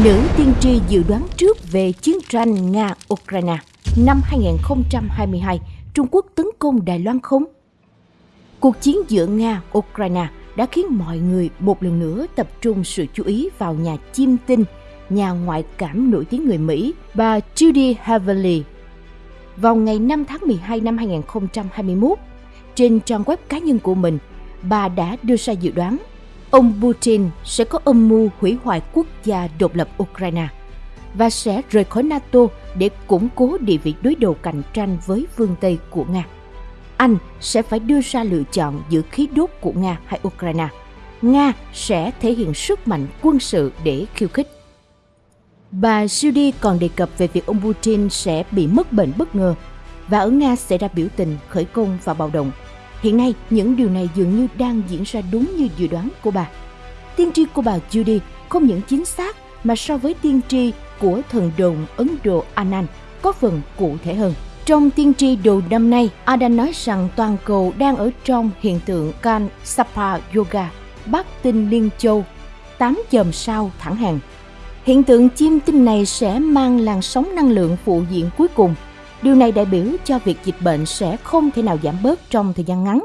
Nữ tiên tri dự đoán trước về chiến tranh Nga-Ukraine năm 2022, Trung Quốc tấn công Đài Loan không? Cuộc chiến giữa Nga-Ukraine đã khiến mọi người một lần nữa tập trung sự chú ý vào nhà chiêm tinh, nhà ngoại cảm nổi tiếng người Mỹ, bà Judy Heavily. Vào ngày 5 tháng 12 năm 2021, trên trang web cá nhân của mình, bà đã đưa ra dự đoán ông Putin sẽ có âm mưu hủy hoại quốc gia độc lập Ukraine và sẽ rời khỏi NATO để củng cố địa vị đối đầu cạnh tranh với phương Tây của Nga. Anh sẽ phải đưa ra lựa chọn giữa khí đốt của Nga hay Ukraine. Nga sẽ thể hiện sức mạnh quân sự để khiêu khích. Bà Judy còn đề cập về việc ông Putin sẽ bị mất bệnh bất ngờ và ở Nga sẽ ra biểu tình, khởi công và bạo động. Hiện nay, những điều này dường như đang diễn ra đúng như dự đoán của bà. Tiên tri của bà Judy không những chính xác mà so với tiên tri của thần đồng Ấn Độ Anand có phần cụ thể hơn. Trong tiên tri đầu năm nay, Adan nói rằng toàn cầu đang ở trong hiện tượng Kan Sapa Yoga, Bắc tinh Liên Châu, tám chòm sao thẳng hàng. Hiện tượng chim tinh này sẽ mang làn sóng năng lượng phụ diện cuối cùng. Điều này đại biểu cho việc dịch bệnh sẽ không thể nào giảm bớt trong thời gian ngắn.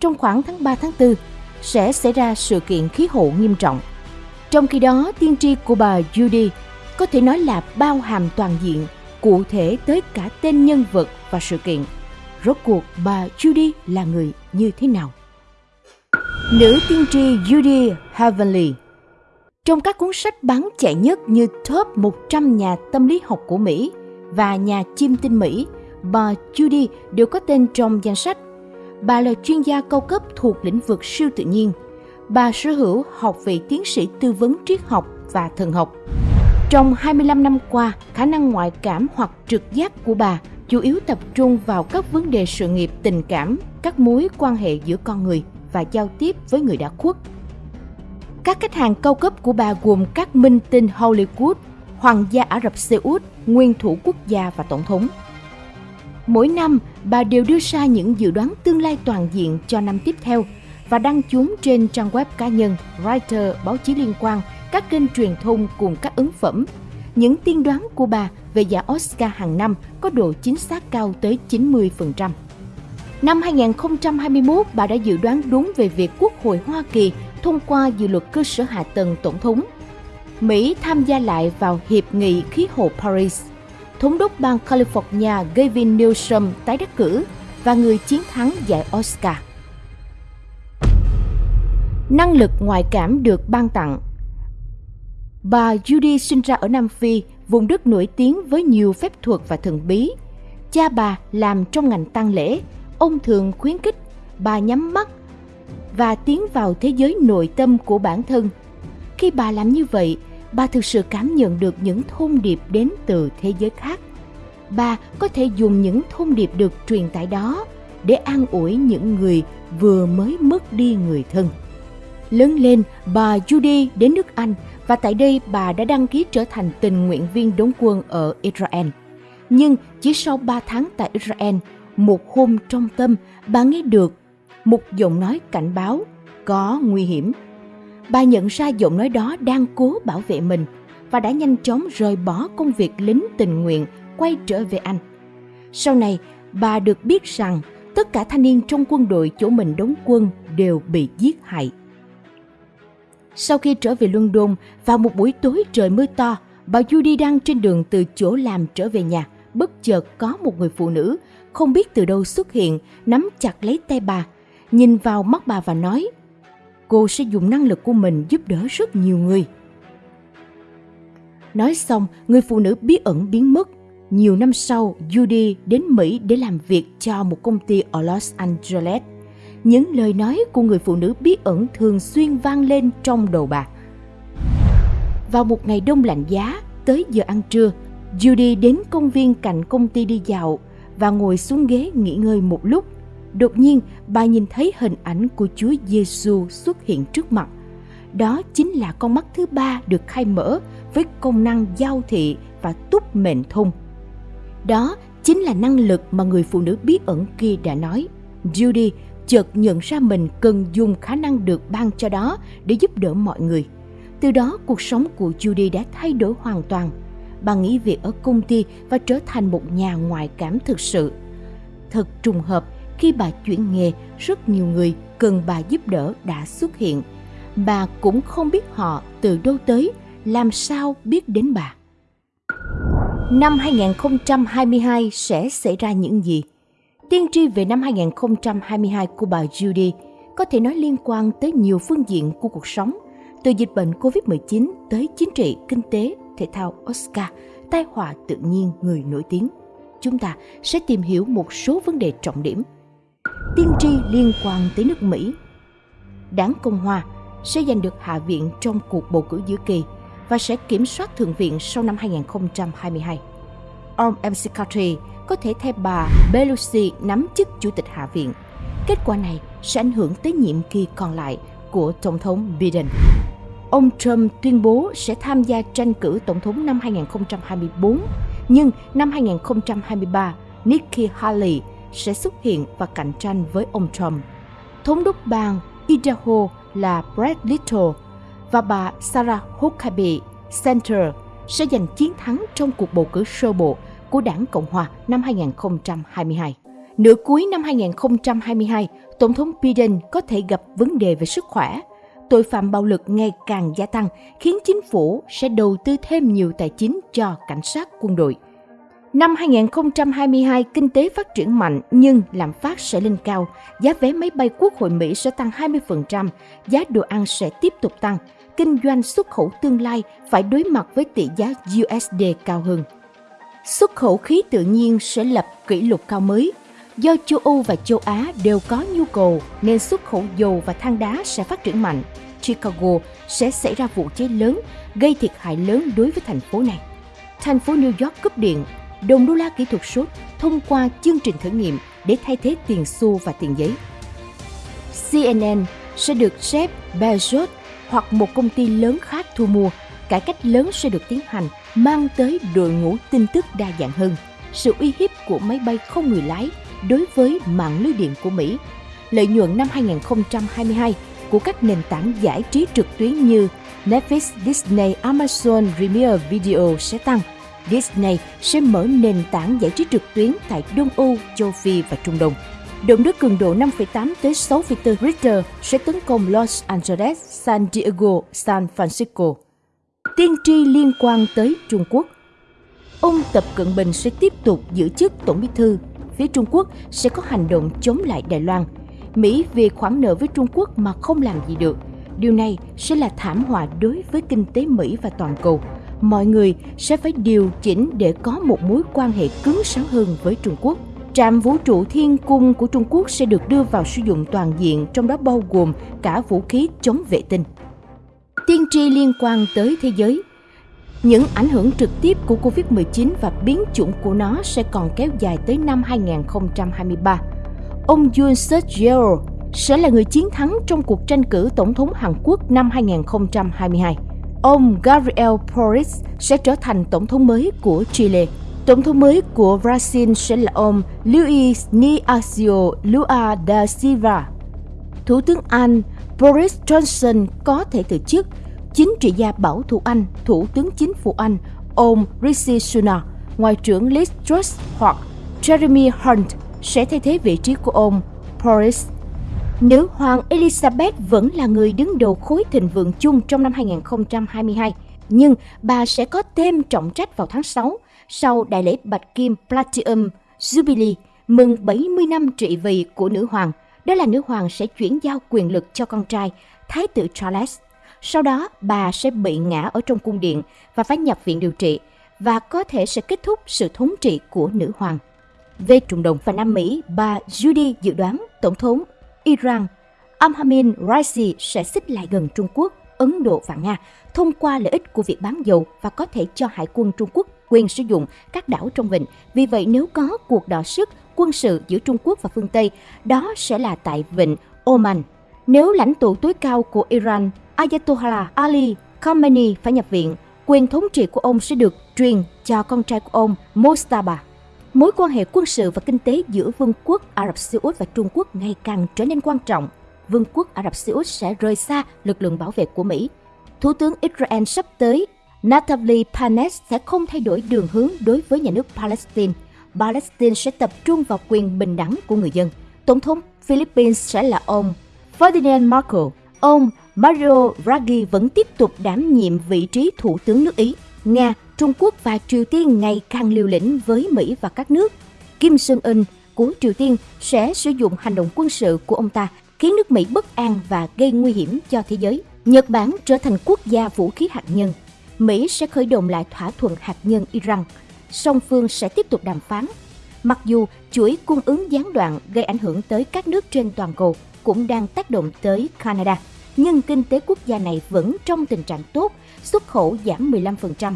Trong khoảng tháng 3 tháng 4, sẽ xảy ra sự kiện khí hậu nghiêm trọng. Trong khi đó, tiên tri của bà Judy có thể nói là bao hàm toàn diện cụ thể tới cả tên nhân vật và sự kiện. Rốt cuộc bà Judy là người như thế nào? Nữ tiên tri Judy Heavenly Trong các cuốn sách bán chạy nhất như Top 100 nhà tâm lý học của Mỹ và nhà chiêm tinh Mỹ, bà Judy đều có tên trong danh sách. Bà là chuyên gia cao cấp thuộc lĩnh vực siêu tự nhiên. Bà sở hữu học vị tiến sĩ tư vấn triết học và thần học. Trong 25 năm qua, khả năng ngoại cảm hoặc trực giác của bà chủ yếu tập trung vào các vấn đề sự nghiệp tình cảm, các mối quan hệ giữa con người và giao tiếp với người đã khuất. Các khách hàng cao cấp của bà gồm các minh tinh Hollywood, Hoàng gia Ả Rập Xê Út, nguyên thủ quốc gia và tổng thống. Mỗi năm, bà đều đưa ra những dự đoán tương lai toàn diện cho năm tiếp theo và đăng chúng trên trang web cá nhân, writer, báo chí liên quan các kênh truyền thông cùng các ấn phẩm. Những tiên đoán của bà về giải Oscar hàng năm có độ chính xác cao tới 90%. Năm 2021, bà đã dự đoán đúng về việc Quốc hội Hoa Kỳ thông qua dự luật cơ sở hạ tầng tổng thống. Mỹ tham gia lại vào Hiệp nghị khí hậu Paris. Thống đốc bang California Gavin Newsom tái đắc cử và người chiến thắng giải Oscar. Năng lực ngoại cảm được ban tặng Bà Judy sinh ra ở Nam Phi, vùng đất nổi tiếng với nhiều phép thuật và thần bí. Cha bà làm trong ngành tang lễ, ông thường khuyến khích bà nhắm mắt và tiến vào thế giới nội tâm của bản thân. Khi bà làm như vậy, bà thực sự cảm nhận được những thông điệp đến từ thế giới khác. Bà có thể dùng những thông điệp được truyền tải đó để an ủi những người vừa mới mất đi người thân. Lớn lên, bà Judy đến nước Anh và tại đây bà đã đăng ký trở thành tình nguyện viên đóng quân ở Israel. Nhưng chỉ sau 3 tháng tại Israel, một hôm trong tâm bà nghe được một giọng nói cảnh báo có nguy hiểm. Bà nhận ra giọng nói đó đang cố bảo vệ mình và đã nhanh chóng rời bỏ công việc lính tình nguyện quay trở về Anh. Sau này, bà được biết rằng tất cả thanh niên trong quân đội chỗ mình đóng quân đều bị giết hại. Sau khi trở về London, vào một buổi tối trời mưa to, bà Judy đang trên đường từ chỗ làm trở về nhà. Bất chợt có một người phụ nữ, không biết từ đâu xuất hiện, nắm chặt lấy tay bà, nhìn vào mắt bà và nói Cô sẽ dùng năng lực của mình giúp đỡ rất nhiều người. Nói xong, người phụ nữ bí ẩn biến mất. Nhiều năm sau, Judy đến Mỹ để làm việc cho một công ty ở Los Angeles những lời nói của người phụ nữ bí ẩn thường xuyên vang lên trong đầu bà. Vào một ngày đông lạnh giá, tới giờ ăn trưa, Judy đến công viên cạnh công ty đi dạo và ngồi xuống ghế nghỉ ngơi một lúc. Đột nhiên, bà nhìn thấy hình ảnh của Chúa Giêsu xuất hiện trước mặt. Đó chính là con mắt thứ ba được khai mở với công năng giao thị và túc mệnh thông. Đó chính là năng lực mà người phụ nữ bí ẩn kia đã nói. Judy chợt nhận ra mình cần dùng khả năng được ban cho đó để giúp đỡ mọi người. Từ đó, cuộc sống của Judy đã thay đổi hoàn toàn. Bà nghỉ việc ở công ty và trở thành một nhà ngoại cảm thực sự. Thật trùng hợp, khi bà chuyển nghề, rất nhiều người cần bà giúp đỡ đã xuất hiện. Bà cũng không biết họ từ đâu tới, làm sao biết đến bà. Năm 2022 sẽ xảy ra những gì? Tiên tri về năm 2022 của bà Judy có thể nói liên quan tới nhiều phương diện của cuộc sống, từ dịch bệnh COVID-19 tới chính trị, kinh tế, thể thao Oscar, tai họa tự nhiên người nổi tiếng. Chúng ta sẽ tìm hiểu một số vấn đề trọng điểm. Tiên tri liên quan tới nước Mỹ. Đảng Cộng Hòa sẽ giành được Hạ viện trong cuộc bầu cử giữa kỳ và sẽ kiểm soát Thượng viện sau năm 2022. Ông McCarthy có thể thay bà Pelosi nắm chức Chủ tịch Hạ viện. Kết quả này sẽ ảnh hưởng tới nhiệm kỳ còn lại của Tổng thống Biden. Ông Trump tuyên bố sẽ tham gia tranh cử Tổng thống năm 2024, nhưng năm 2023, Nikki Haley sẽ xuất hiện và cạnh tranh với ông Trump. Thống đốc bang Idaho là Brad Little và bà Sarah Huckabee Center sẽ giành chiến thắng trong cuộc bầu cử sơ bộ của đảng Cộng hòa năm 2022. Nửa cuối năm 2022, Tổng thống Biden có thể gặp vấn đề về sức khỏe. Tội phạm bạo lực ngày càng gia tăng khiến chính phủ sẽ đầu tư thêm nhiều tài chính cho cảnh sát quân đội. Năm 2022, kinh tế phát triển mạnh nhưng lạm phát sẽ lên cao, giá vé máy bay quốc hội Mỹ sẽ tăng 20%, giá đồ ăn sẽ tiếp tục tăng, kinh doanh xuất khẩu tương lai phải đối mặt với tỷ giá USD cao hơn. Xuất khẩu khí tự nhiên sẽ lập kỷ lục cao mới. Do châu Âu và châu Á đều có nhu cầu nên xuất khẩu dầu và than đá sẽ phát triển mạnh. Chicago sẽ xảy ra vụ cháy lớn, gây thiệt hại lớn đối với thành phố này. Thành phố New York cúp điện, đồng đô la kỹ thuật số thông qua chương trình thử nghiệm để thay thế tiền xu và tiền giấy. CNN sẽ được Jeff Bezos hoặc một công ty lớn khác thu mua, cải cách lớn sẽ được tiến hành, mang tới đội ngũ tin tức đa dạng hơn, sự uy hiếp của máy bay không người lái đối với mạng lưới điện của Mỹ. Lợi nhuận năm 2022 của các nền tảng giải trí trực tuyến như Netflix, Disney, Amazon Premier Video sẽ tăng. Disney sẽ mở nền tảng giải trí trực tuyến tại Đông Âu, châu Phi và Trung Đông. Động đất cường độ 5,8 tới 6,4 Richter sẽ tấn công Los Angeles, San Diego, San Francisco. Tiên tri liên quan tới Trung Quốc Ông Tập Cận Bình sẽ tiếp tục giữ chức Tổng bí thư. Phía Trung Quốc sẽ có hành động chống lại Đài Loan. Mỹ vì khoản nợ với Trung Quốc mà không làm gì được. Điều này sẽ là thảm họa đối với kinh tế Mỹ và toàn cầu. Mọi người sẽ phải điều chỉnh để có một mối quan hệ cứng rắn hơn với Trung Quốc. Trạm vũ trụ Thiên Cung của Trung Quốc sẽ được đưa vào sử dụng toàn diện, trong đó bao gồm cả vũ khí chống vệ tinh. Tiên tri liên quan tới thế giới những ảnh hưởng trực tiếp của Covid-19 và biến chủng của nó sẽ còn kéo dài tới năm 2023. Ông Yoon suk yeol sẽ là người chiến thắng trong cuộc tranh cử tổng thống Hàn Quốc năm 2022. Ông Gabriel Boric sẽ trở thành tổng thống mới của Chile Tổng thống mới của Brazil sẽ là ông Luiz Inacio Lula da Silva. Thủ tướng Anh Boris Johnson có thể từ chức. Chính trị gia bảo thủ Anh, Thủ tướng Chính phủ Anh, ông Rishi Sunak, Ngoại trưởng Liz Truss hoặc Jeremy Hunt sẽ thay thế vị trí của ông Boris. Nữ hoàng Elizabeth vẫn là người đứng đầu khối thịnh vượng chung trong năm 2022, nhưng bà sẽ có thêm trọng trách vào tháng 6 sau đại lễ Bạch Kim Platinum Jubilee mừng 70 năm trị vì của nữ hoàng. Đó là nữ hoàng sẽ chuyển giao quyền lực cho con trai, Thái tử Charles. Sau đó, bà sẽ bị ngã ở trong cung điện và phải nhập viện điều trị và có thể sẽ kết thúc sự thống trị của nữ hoàng. Về Trung Đông và Nam Mỹ, bà Judy dự đoán Tổng thống Iran Amhamin Raisi sẽ xích lại gần Trung Quốc, Ấn Độ và Nga thông qua lợi ích của việc bán dầu và có thể cho hải quân Trung Quốc quyền sử dụng các đảo trong vịnh. Vì vậy nếu có cuộc đọ sức quân sự giữa Trung Quốc và phương Tây, đó sẽ là tại vịnh Oman. Nếu lãnh tụ tối cao của Iran, Ayatollah Ali Khamenei phải nhập viện, quyền thống trị của ông sẽ được truyền cho con trai của ông Mostaba. Mối quan hệ quân sự và kinh tế giữa Vương quốc Ả Rập Xê Út và Trung Quốc ngày càng trở nên quan trọng. Vương quốc Ả Rập Xê Út sẽ rời xa lực lượng bảo vệ của Mỹ. Thủ tướng Israel sắp tới Naftali Panes sẽ không thay đổi đường hướng đối với nhà nước Palestine. Palestine sẽ tập trung vào quyền bình đẳng của người dân. Tổng thống Philippines sẽ là ông Ferdinand Marcos. Ông Mario Draghi vẫn tiếp tục đảm nhiệm vị trí thủ tướng nước Ý. Nga, Trung Quốc và Triều Tiên ngày càng liều lĩnh với Mỹ và các nước. Kim Jong-un của Triều Tiên sẽ sử dụng hành động quân sự của ông ta khiến nước Mỹ bất an và gây nguy hiểm cho thế giới. Nhật Bản trở thành quốc gia vũ khí hạt nhân. Mỹ sẽ khởi động lại thỏa thuận hạt nhân Iran. Song phương sẽ tiếp tục đàm phán. Mặc dù chuỗi cung ứng gián đoạn gây ảnh hưởng tới các nước trên toàn cầu cũng đang tác động tới Canada, nhưng kinh tế quốc gia này vẫn trong tình trạng tốt, xuất khẩu giảm 15%.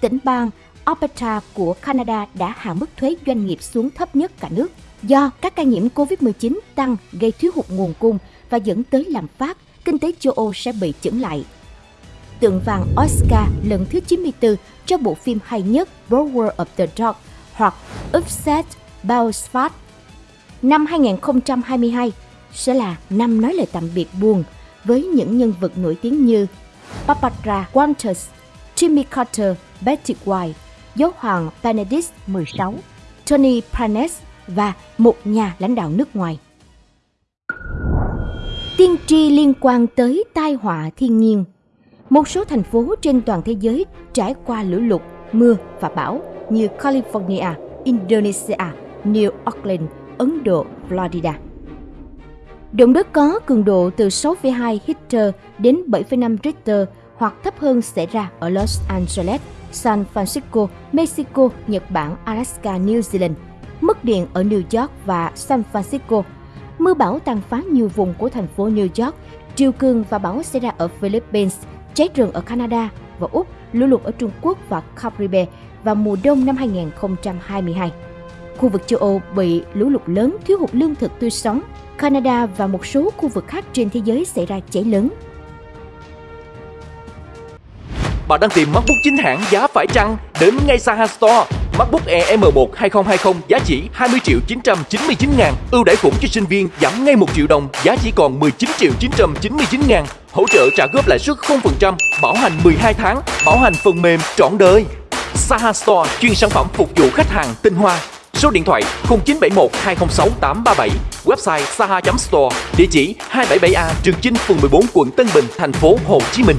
Tỉnh bang Alberta của Canada đã hạ mức thuế doanh nghiệp xuống thấp nhất cả nước do các ca nhiễm COVID-19 tăng gây thiếu hụt nguồn cung và dẫn tới lạm phát, kinh tế châu Âu sẽ bị chững lại. Tượng vàng Oscar lần thứ 94 cho bộ phim hay nhất Power of the Dog hoặc Upset Belfast" Năm 2022 sẽ là năm nói lời tạm biệt buồn với những nhân vật nổi tiếng như Barbara Walters, Jimmy Carter, Betty White, giáo hoàng Benedict XVI, Tony Pranes và một nhà lãnh đạo nước ngoài. Tiên tri liên quan tới tai họa thiên nhiên Một số thành phố trên toàn thế giới trải qua lũ lụt, mưa và bão như California, Indonesia, New Orleans, Ấn Độ, Florida. Động đất có cường độ từ 6,2 Richter đến 7,5 Richter hoặc thấp hơn xảy ra ở Los Angeles, San Francisco, Mexico, Nhật Bản, Alaska, New Zealand, mất điện ở New York và San Francisco. Mưa bão tàn phá nhiều vùng của thành phố New York, triều cường và bão xảy ra ở Philippines, cháy rừng ở Canada và Úc, lũ lụt ở Trung Quốc và Caribe vào mùa đông năm 2022. Khu vực châu Âu bị lũ lụt lớn thiếu hụt lương thực tươi sống. Canada và một số khu vực khác trên thế giới xảy ra cháy lớn. Bạn đang tìm MacBook chính hãng giá phải chăng? Đến ngay Saha Store. MacBook Air M1 2020 giá chỉ 20 triệu 999 ngàn. Ưu đãi khủng cho sinh viên giảm ngay 1 triệu đồng, giá chỉ còn 19 triệu 999 ngàn. Hỗ trợ trả góp lãi suất 0%, bảo hành 12 tháng, bảo hành phần mềm trọn đời. Saha Store chuyên sản phẩm phục vụ khách hàng tinh hoa. Số điện thoại 0971 206 837, website saha.store, địa chỉ 277A Trường Chinh, phường 14, quận Tân Bình, thành phố Hồ Chí Minh.